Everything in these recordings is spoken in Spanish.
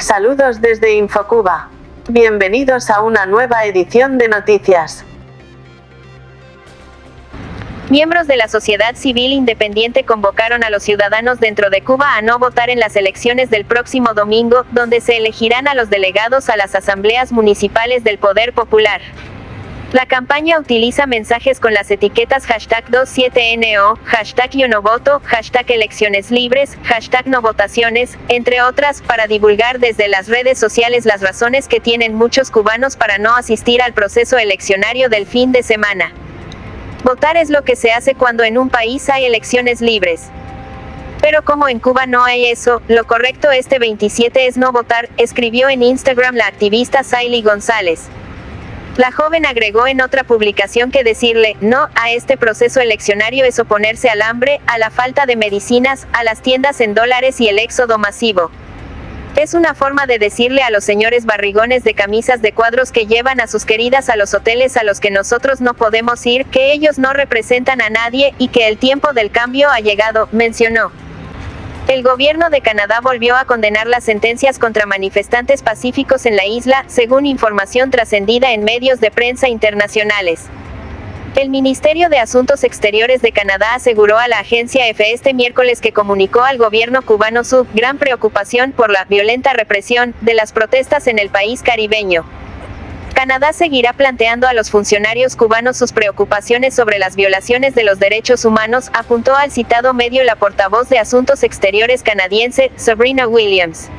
Saludos desde Infocuba. Bienvenidos a una nueva edición de noticias. Miembros de la sociedad civil independiente convocaron a los ciudadanos dentro de Cuba a no votar en las elecciones del próximo domingo, donde se elegirán a los delegados a las asambleas municipales del Poder Popular. La campaña utiliza mensajes con las etiquetas hashtag 27NO, hashtag yo no voto, hashtag elecciones libres, hashtag no votaciones, entre otras, para divulgar desde las redes sociales las razones que tienen muchos cubanos para no asistir al proceso eleccionario del fin de semana. Votar es lo que se hace cuando en un país hay elecciones libres. Pero como en Cuba no hay eso, lo correcto este 27 es no votar, escribió en Instagram la activista Saily González. La joven agregó en otra publicación que decirle no a este proceso eleccionario es oponerse al hambre, a la falta de medicinas, a las tiendas en dólares y el éxodo masivo. Es una forma de decirle a los señores barrigones de camisas de cuadros que llevan a sus queridas a los hoteles a los que nosotros no podemos ir, que ellos no representan a nadie y que el tiempo del cambio ha llegado, mencionó. El gobierno de Canadá volvió a condenar las sentencias contra manifestantes pacíficos en la isla, según información trascendida en medios de prensa internacionales. El Ministerio de Asuntos Exteriores de Canadá aseguró a la agencia EFE este miércoles que comunicó al gobierno cubano su gran preocupación por la violenta represión de las protestas en el país caribeño. Canadá seguirá planteando a los funcionarios cubanos sus preocupaciones sobre las violaciones de los derechos humanos, apuntó al citado medio la portavoz de Asuntos Exteriores canadiense, Sabrina Williams.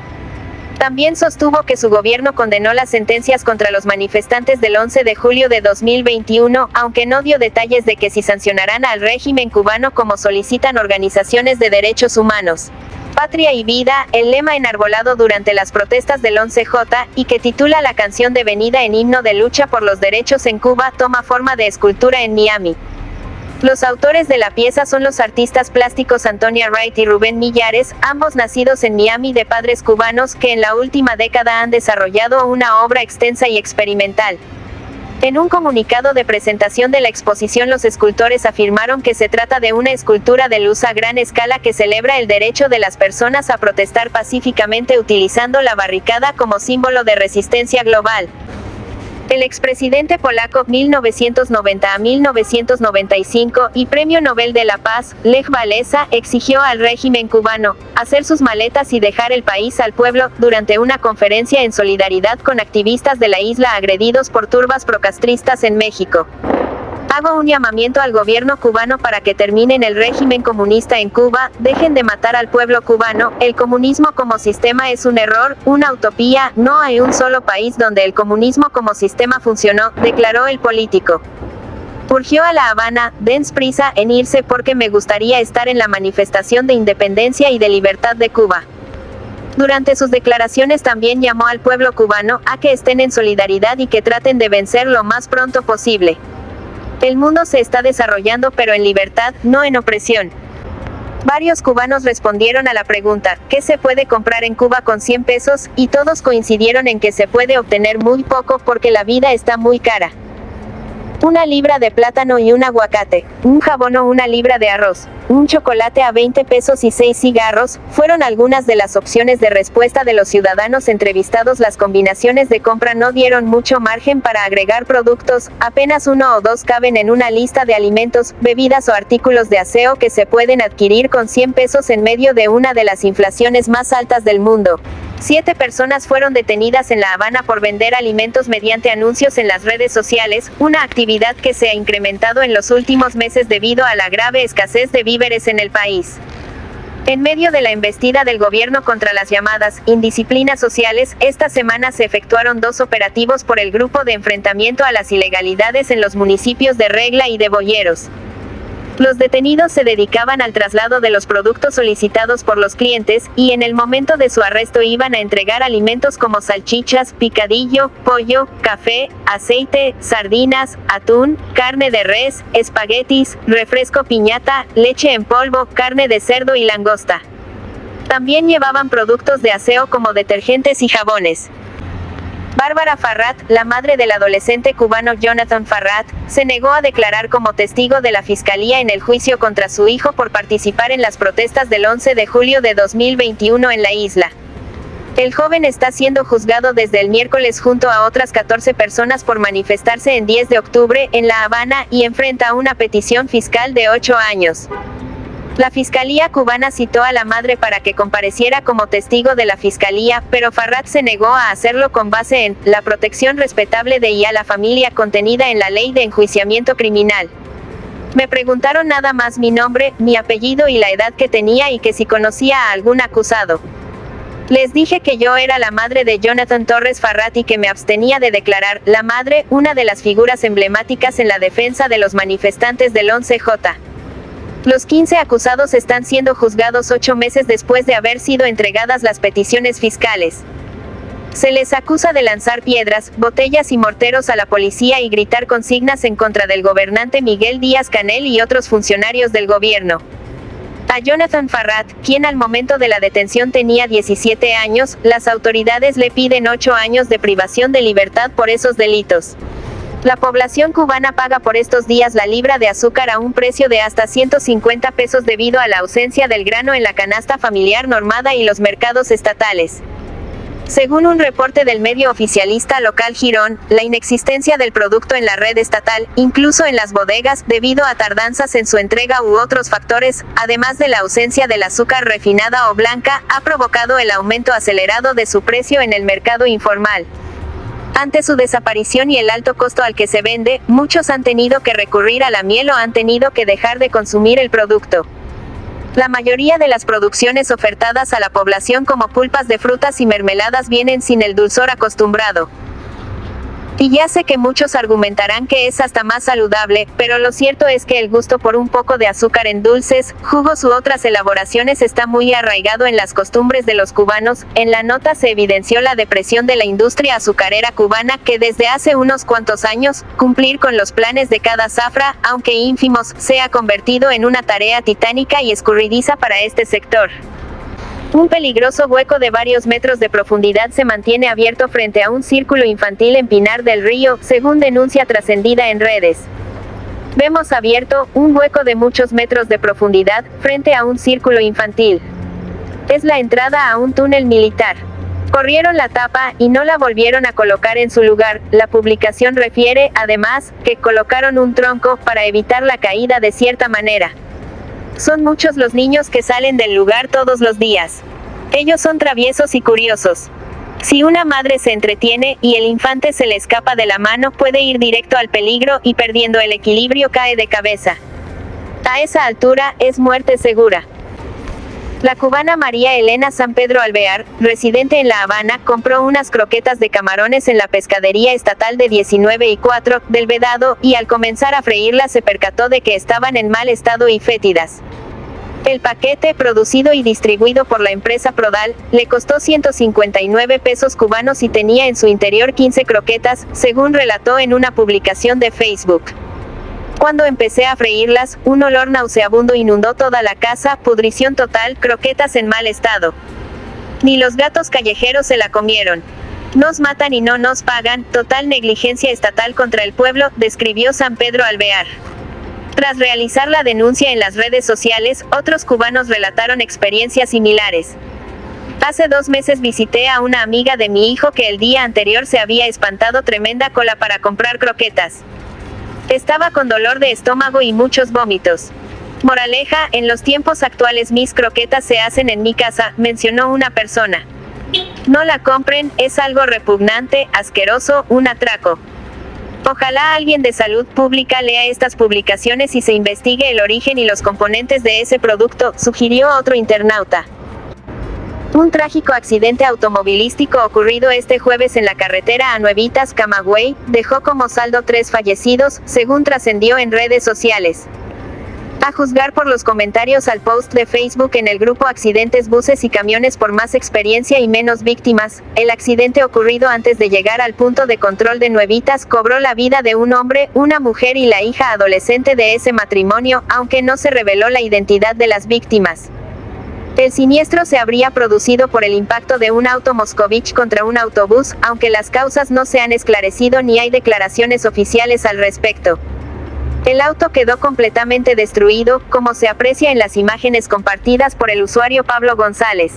También sostuvo que su gobierno condenó las sentencias contra los manifestantes del 11 de julio de 2021, aunque no dio detalles de que si sancionarán al régimen cubano como solicitan organizaciones de derechos humanos. Patria y Vida, el lema enarbolado durante las protestas del 11J, y que titula la canción devenida en himno de lucha por los derechos en Cuba, toma forma de escultura en Miami. Los autores de la pieza son los artistas plásticos Antonia Wright y Rubén Millares, ambos nacidos en Miami de padres cubanos que en la última década han desarrollado una obra extensa y experimental. En un comunicado de presentación de la exposición los escultores afirmaron que se trata de una escultura de luz a gran escala que celebra el derecho de las personas a protestar pacíficamente utilizando la barricada como símbolo de resistencia global. El expresidente polaco 1990 a 1995 y Premio Nobel de la Paz, Lech Walesa, exigió al régimen cubano hacer sus maletas y dejar el país al pueblo durante una conferencia en solidaridad con activistas de la isla agredidos por turbas procastristas en México. Hago un llamamiento al gobierno cubano para que terminen el régimen comunista en Cuba, dejen de matar al pueblo cubano, el comunismo como sistema es un error, una utopía, no hay un solo país donde el comunismo como sistema funcionó, declaró el político. Urgió a La Habana, dens prisa en irse porque me gustaría estar en la manifestación de independencia y de libertad de Cuba. Durante sus declaraciones también llamó al pueblo cubano a que estén en solidaridad y que traten de vencer lo más pronto posible. El mundo se está desarrollando pero en libertad, no en opresión. Varios cubanos respondieron a la pregunta, ¿qué se puede comprar en Cuba con 100 pesos? Y todos coincidieron en que se puede obtener muy poco porque la vida está muy cara una libra de plátano y un aguacate, un jabón o una libra de arroz, un chocolate a 20 pesos y 6 cigarros, fueron algunas de las opciones de respuesta de los ciudadanos entrevistados. Las combinaciones de compra no dieron mucho margen para agregar productos, apenas uno o dos caben en una lista de alimentos, bebidas o artículos de aseo que se pueden adquirir con 100 pesos en medio de una de las inflaciones más altas del mundo. Siete personas fueron detenidas en La Habana por vender alimentos mediante anuncios en las redes sociales, una actividad que se ha incrementado en los últimos meses debido a la grave escasez de víveres en el país. En medio de la embestida del gobierno contra las llamadas indisciplinas sociales, esta semana se efectuaron dos operativos por el Grupo de Enfrentamiento a las Ilegalidades en los municipios de Regla y de Boyeros. Los detenidos se dedicaban al traslado de los productos solicitados por los clientes, y en el momento de su arresto iban a entregar alimentos como salchichas, picadillo, pollo, café, aceite, sardinas, atún, carne de res, espaguetis, refresco piñata, leche en polvo, carne de cerdo y langosta. También llevaban productos de aseo como detergentes y jabones. Bárbara Farrat, la madre del adolescente cubano Jonathan Farrat, se negó a declarar como testigo de la fiscalía en el juicio contra su hijo por participar en las protestas del 11 de julio de 2021 en la isla. El joven está siendo juzgado desde el miércoles junto a otras 14 personas por manifestarse en 10 de octubre en La Habana y enfrenta una petición fiscal de 8 años. La Fiscalía cubana citó a la madre para que compareciera como testigo de la Fiscalía, pero Farrat se negó a hacerlo con base en la protección respetable de y a la familia contenida en la ley de enjuiciamiento criminal. Me preguntaron nada más mi nombre, mi apellido y la edad que tenía y que si conocía a algún acusado. Les dije que yo era la madre de Jonathan Torres Farrat y que me abstenía de declarar, la madre, una de las figuras emblemáticas en la defensa de los manifestantes del 11J. Los 15 acusados están siendo juzgados ocho meses después de haber sido entregadas las peticiones fiscales. Se les acusa de lanzar piedras, botellas y morteros a la policía y gritar consignas en contra del gobernante Miguel Díaz Canel y otros funcionarios del gobierno. A Jonathan Farrat, quien al momento de la detención tenía 17 años, las autoridades le piden 8 años de privación de libertad por esos delitos. La población cubana paga por estos días la libra de azúcar a un precio de hasta 150 pesos debido a la ausencia del grano en la canasta familiar normada y los mercados estatales. Según un reporte del medio oficialista local Girón, la inexistencia del producto en la red estatal, incluso en las bodegas, debido a tardanzas en su entrega u otros factores, además de la ausencia del azúcar refinada o blanca, ha provocado el aumento acelerado de su precio en el mercado informal. Ante su desaparición y el alto costo al que se vende, muchos han tenido que recurrir a la miel o han tenido que dejar de consumir el producto. La mayoría de las producciones ofertadas a la población como pulpas de frutas y mermeladas vienen sin el dulzor acostumbrado. Y ya sé que muchos argumentarán que es hasta más saludable, pero lo cierto es que el gusto por un poco de azúcar en dulces, jugos u otras elaboraciones está muy arraigado en las costumbres de los cubanos. En la nota se evidenció la depresión de la industria azucarera cubana que desde hace unos cuantos años, cumplir con los planes de cada zafra, aunque ínfimos, se ha convertido en una tarea titánica y escurridiza para este sector. Un peligroso hueco de varios metros de profundidad se mantiene abierto frente a un círculo infantil en Pinar del Río, según denuncia trascendida en redes. Vemos abierto, un hueco de muchos metros de profundidad, frente a un círculo infantil. Es la entrada a un túnel militar. Corrieron la tapa, y no la volvieron a colocar en su lugar. La publicación refiere, además, que colocaron un tronco, para evitar la caída de cierta manera. Son muchos los niños que salen del lugar todos los días. Ellos son traviesos y curiosos. Si una madre se entretiene, y el infante se le escapa de la mano, puede ir directo al peligro, y perdiendo el equilibrio cae de cabeza. A esa altura, es muerte segura. La cubana María Elena San Pedro Alvear, residente en La Habana, compró unas croquetas de camarones en la pescadería estatal de 19 y 4 del Vedado, y al comenzar a freírlas se percató de que estaban en mal estado y fétidas. El paquete, producido y distribuido por la empresa Prodal, le costó 159 pesos cubanos y tenía en su interior 15 croquetas, según relató en una publicación de Facebook. Cuando empecé a freírlas, un olor nauseabundo inundó toda la casa, pudrición total, croquetas en mal estado. Ni los gatos callejeros se la comieron. Nos matan y no nos pagan, total negligencia estatal contra el pueblo, describió San Pedro Alvear. Tras realizar la denuncia en las redes sociales, otros cubanos relataron experiencias similares. Hace dos meses visité a una amiga de mi hijo que el día anterior se había espantado tremenda cola para comprar croquetas. Estaba con dolor de estómago y muchos vómitos. Moraleja, en los tiempos actuales mis croquetas se hacen en mi casa, mencionó una persona. No la compren, es algo repugnante, asqueroso, un atraco. Ojalá alguien de salud pública lea estas publicaciones y se investigue el origen y los componentes de ese producto, sugirió otro internauta. Un trágico accidente automovilístico ocurrido este jueves en la carretera a Nuevitas, Camagüey, dejó como saldo tres fallecidos, según trascendió en redes sociales. A juzgar por los comentarios al post de Facebook en el grupo Accidentes Buses y Camiones por más experiencia y menos víctimas, el accidente ocurrido antes de llegar al punto de control de Nuevitas cobró la vida de un hombre, una mujer y la hija adolescente de ese matrimonio, aunque no se reveló la identidad de las víctimas. El siniestro se habría producido por el impacto de un auto Moscovich contra un autobús, aunque las causas no se han esclarecido ni hay declaraciones oficiales al respecto. El auto quedó completamente destruido, como se aprecia en las imágenes compartidas por el usuario Pablo González.